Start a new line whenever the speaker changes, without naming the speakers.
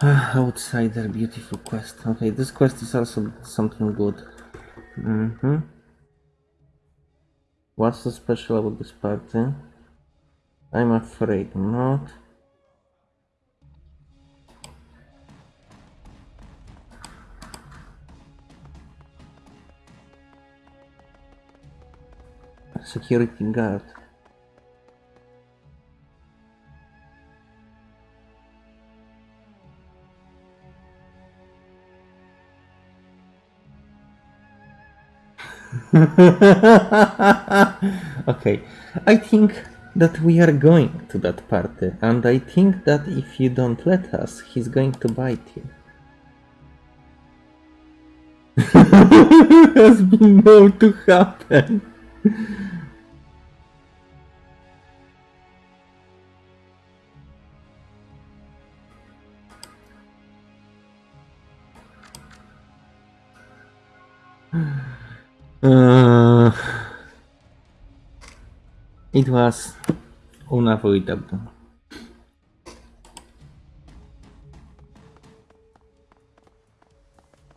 Outsider, beautiful quest. Okay, this quest is also something good. Mm-hmm. What's so special about this party? I'm afraid not. Security guard. okay, I think that we are going to that party, and I think that if you don't let us, he's going to bite you. Has been known to happen. it was unavoidable.